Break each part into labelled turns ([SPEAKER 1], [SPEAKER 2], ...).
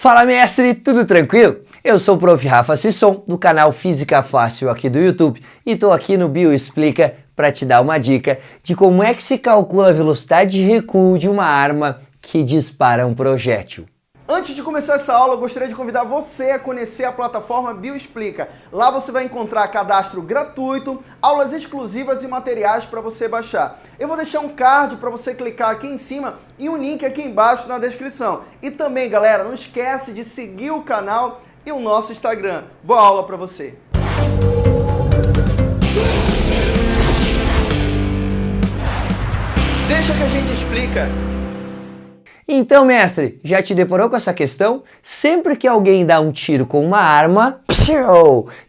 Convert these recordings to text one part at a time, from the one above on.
[SPEAKER 1] Fala mestre, tudo tranquilo? Eu sou o Prof. Rafa Sisson, do canal Física Fácil aqui do YouTube e estou aqui no Bio Explica para te dar uma dica de como é que se calcula a velocidade de recuo de uma arma que dispara um projétil.
[SPEAKER 2] Antes de começar essa aula, eu gostaria de convidar você a conhecer a plataforma Bioexplica. Lá você vai encontrar cadastro gratuito, aulas exclusivas e materiais para você baixar. Eu vou deixar um card para você clicar aqui em cima e um link aqui embaixo na descrição. E também, galera, não esquece de seguir o canal e o nosso Instagram. Boa aula para você! Deixa que a gente explica.
[SPEAKER 1] Então, mestre, já te deparou com essa questão? Sempre que alguém dá um tiro com uma arma,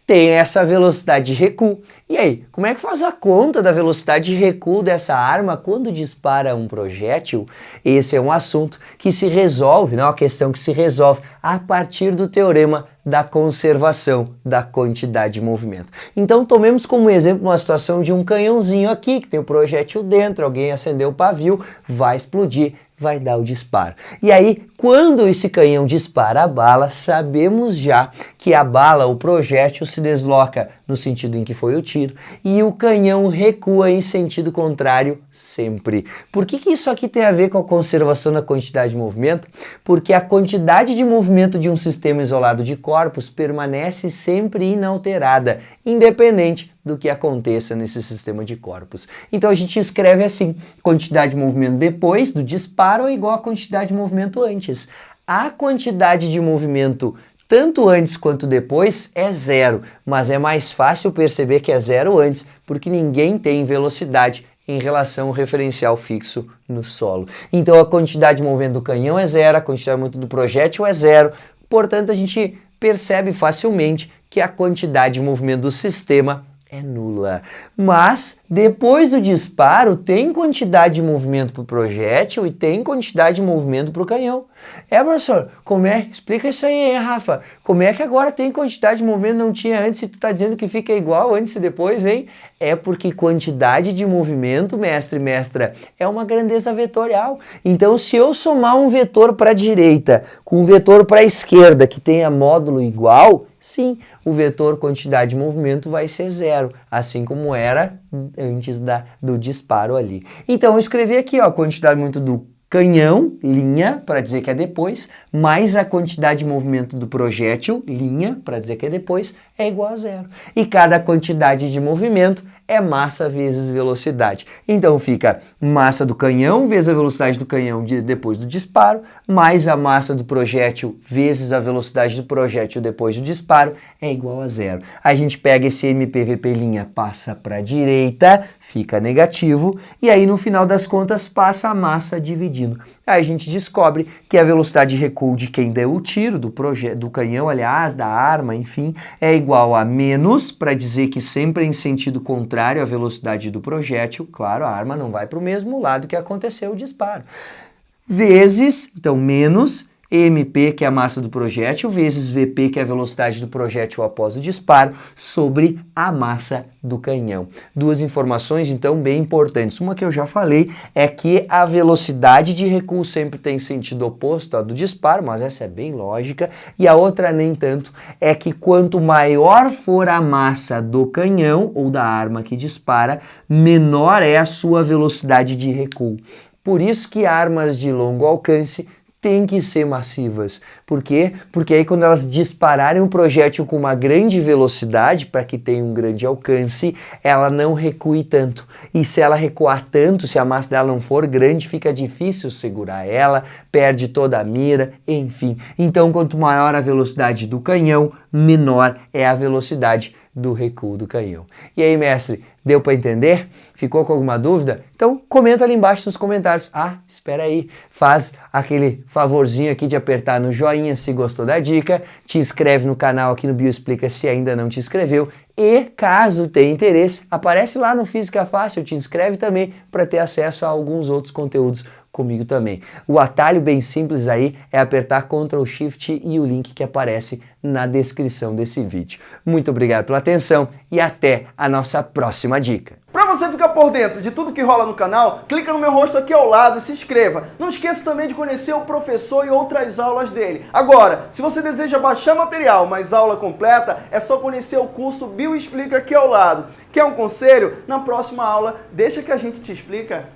[SPEAKER 1] tem essa velocidade de recuo. E aí, como é que faz a conta da velocidade de recuo dessa arma quando dispara um projétil? Esse é um assunto que se resolve, não é uma questão que se resolve a partir do teorema da conservação da quantidade de movimento. Então tomemos como exemplo uma situação de um canhãozinho aqui, que tem o um projétil dentro, alguém acendeu o pavio, vai explodir, vai dar o disparo. E aí, quando esse canhão dispara a bala, sabemos já que a bala, o projétil, se desloca no sentido em que foi o tiro e o canhão recua em sentido contrário sempre. Por que, que isso aqui tem a ver com a conservação da quantidade de movimento? Porque a quantidade de movimento de um sistema isolado de corpos permanece sempre inalterada, independente do que aconteça nesse sistema de corpos. Então a gente escreve assim, quantidade de movimento depois do disparo é igual a quantidade de movimento antes. A quantidade de movimento tanto antes quanto depois é zero, mas é mais fácil perceber que é zero antes, porque ninguém tem velocidade em relação ao referencial fixo no solo. Então a quantidade de movimento do canhão é zero, a quantidade de movimento do projétil é zero, portanto a gente percebe facilmente que a quantidade de movimento do sistema é nula. Mas depois do disparo tem quantidade de movimento para o projétil e tem quantidade de movimento para o canhão. É, professor, como é? Explica isso aí, hein, Rafa? Como é que agora tem quantidade de movimento não tinha antes e tu está dizendo que fica igual antes e depois, hein? É porque quantidade de movimento, mestre e mestra, é uma grandeza vetorial. Então, se eu somar um vetor para a direita com um vetor para a esquerda que tenha módulo igual, Sim, o vetor quantidade de movimento vai ser zero, assim como era antes da, do disparo ali. Então eu escrevi aqui ó, quantidade de movimento do canhão, linha, para dizer que é depois, mais a quantidade de movimento do projétil, linha, para dizer que é depois, é igual a zero. E cada quantidade de movimento é massa vezes velocidade. Então fica massa do canhão vezes a velocidade do canhão de, depois do disparo, mais a massa do projétil vezes a velocidade do projétil depois do disparo, é igual a zero. A gente pega esse MPVP', passa para a direita, fica negativo, e aí no final das contas passa a massa dividindo. Aí a gente descobre que a velocidade de recuo de quem deu o tiro, do, do canhão, aliás, da arma, enfim, é igual a menos, para dizer que sempre em sentido contrário à velocidade do projétil, claro, a arma não vai para o mesmo lado que aconteceu o disparo, vezes, então menos, MP, que é a massa do projétil, vezes VP, que é a velocidade do projétil após o disparo, sobre a massa do canhão. Duas informações, então, bem importantes. Uma que eu já falei é que a velocidade de recuo sempre tem sentido oposto à do disparo, mas essa é bem lógica. E a outra, nem tanto, é que quanto maior for a massa do canhão ou da arma que dispara, menor é a sua velocidade de recuo. Por isso que armas de longo alcance têm que ser massivas. Por quê? Porque aí quando elas dispararem um projétil com uma grande velocidade, para que tenha um grande alcance, ela não recue tanto. E se ela recuar tanto, se a massa dela não for grande, fica difícil segurar ela, perde toda a mira, enfim. Então quanto maior a velocidade do canhão, menor é a velocidade do recuo do canhão. E aí, mestre, deu para entender? Ficou com alguma dúvida? Então comenta ali embaixo nos comentários. Ah, espera aí, faz aquele favorzinho aqui de apertar no joinha se gostou da dica, te inscreve no canal aqui no Bioexplica se ainda não te inscreveu e caso tenha interesse, aparece lá no Física Fácil, te inscreve também para ter acesso a alguns outros conteúdos comigo também. O atalho bem simples aí é apertar Ctrl Shift e o link que aparece na descrição desse vídeo. Muito obrigado pela atenção e até a nossa próxima dica.
[SPEAKER 2] você ficar por dentro de tudo que rola no canal, clica no meu rosto aqui ao lado e se inscreva. Não esqueça também de conhecer o professor e outras aulas dele. Agora, se você deseja baixar material, mas aula completa, é só conhecer o curso Bio Explica aqui ao lado. Quer um conselho? Na próxima aula, deixa que a gente te explica.